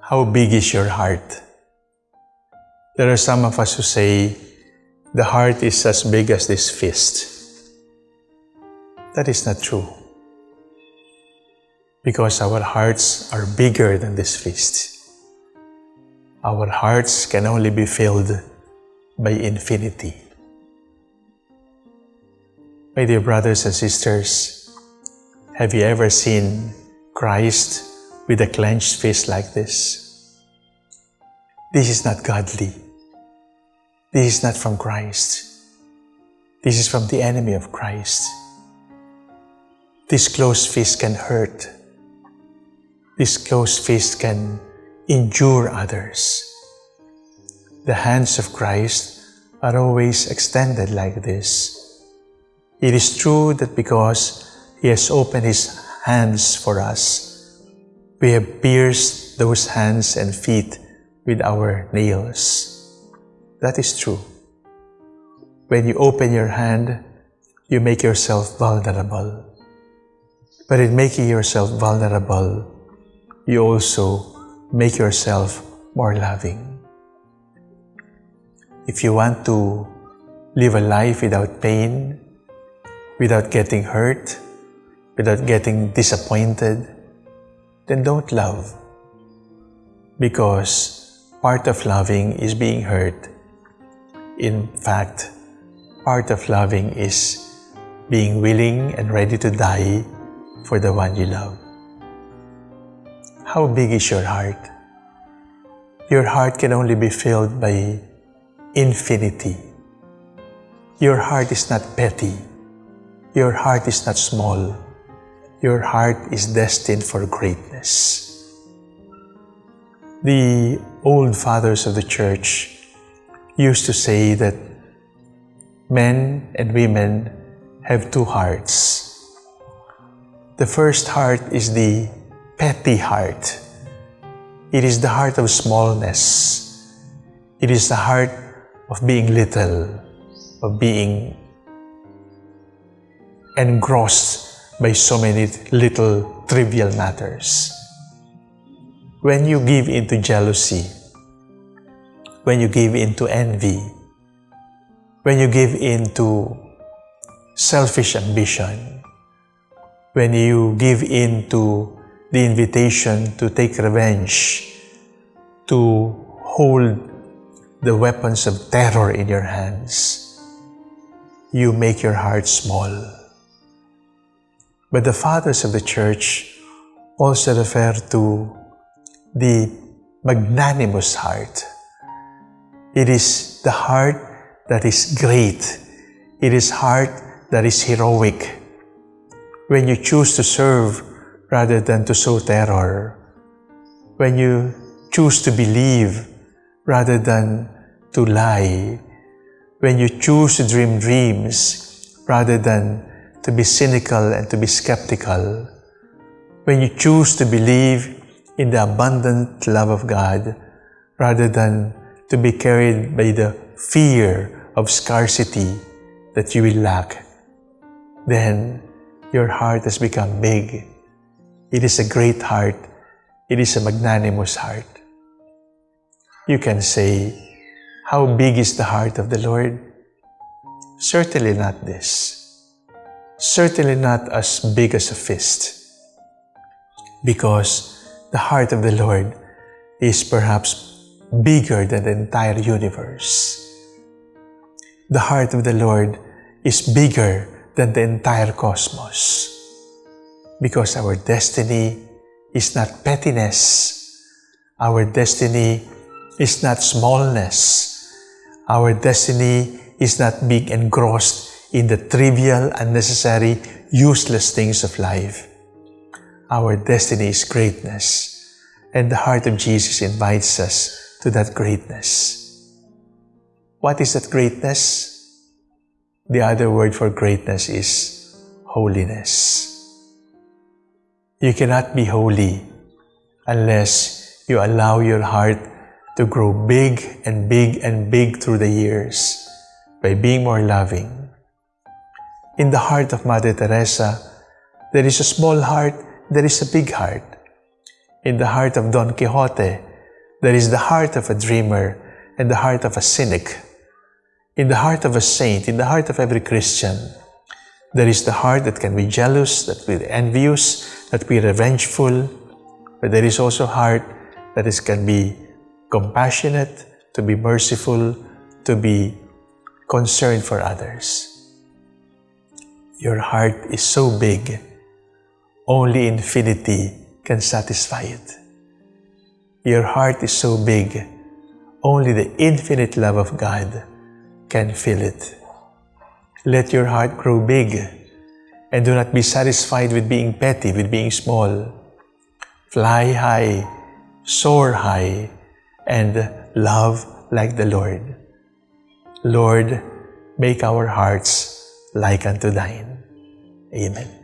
How big is your heart? There are some of us who say the heart is as big as this fist. That is not true. Because our hearts are bigger than this fist. Our hearts can only be filled by infinity. My dear brothers and sisters, have you ever seen Christ with a clenched fist like this? This is not godly. This is not from Christ. This is from the enemy of Christ. This closed fist can hurt. This closed fist can injure others. The hands of Christ are always extended like this. It is true that because He has opened His hands for us, we have pierced those hands and feet with our nails. That is true. When you open your hand, you make yourself vulnerable. But in making yourself vulnerable, you also make yourself more loving. If you want to live a life without pain, without getting hurt, without getting disappointed, then don't love. Because part of loving is being hurt. In fact, part of loving is being willing and ready to die for the one you love. How big is your heart? Your heart can only be filled by infinity. Your heart is not petty. Your heart is not small. Your heart is destined for greatness. The old fathers of the church used to say that men and women have two hearts. The first heart is the petty heart. It is the heart of smallness. It is the heart of being little, of being engrossed by so many little trivial matters. When you give into jealousy, when you give into envy, when you give into selfish ambition, when you give into the invitation to take revenge, to hold the weapons of terror in your hands, you make your heart small. But the fathers of the church also refer to the magnanimous heart. It is the heart that is great. It is heart that is heroic. When you choose to serve rather than to sow terror. When you choose to believe rather than to lie. When you choose to dream dreams rather than to be cynical and to be skeptical. When you choose to believe in the abundant love of God rather than to be carried by the fear of scarcity that you will lack, then your heart has become big it is a great heart. It is a magnanimous heart. You can say, How big is the heart of the Lord? Certainly not this. Certainly not as big as a fist. Because the heart of the Lord is perhaps bigger than the entire universe. The heart of the Lord is bigger than the entire cosmos because our destiny is not pettiness. Our destiny is not smallness. Our destiny is not being engrossed in the trivial, unnecessary, useless things of life. Our destiny is greatness, and the heart of Jesus invites us to that greatness. What is that greatness? The other word for greatness is holiness. You cannot be holy unless you allow your heart to grow big and big and big through the years by being more loving. In the heart of Mother Teresa, there is a small heart there is a big heart. In the heart of Don Quixote, there is the heart of a dreamer and the heart of a cynic. In the heart of a saint, in the heart of every Christian, there is the heart that can be jealous, that be envious, that be revengeful, but there is also heart that is, can be compassionate, to be merciful, to be concerned for others. Your heart is so big, only infinity can satisfy it. Your heart is so big, only the infinite love of God can fill it. Let your heart grow big and do not be satisfied with being petty, with being small. Fly high, soar high, and love like the Lord. Lord, make our hearts like unto thine. Amen.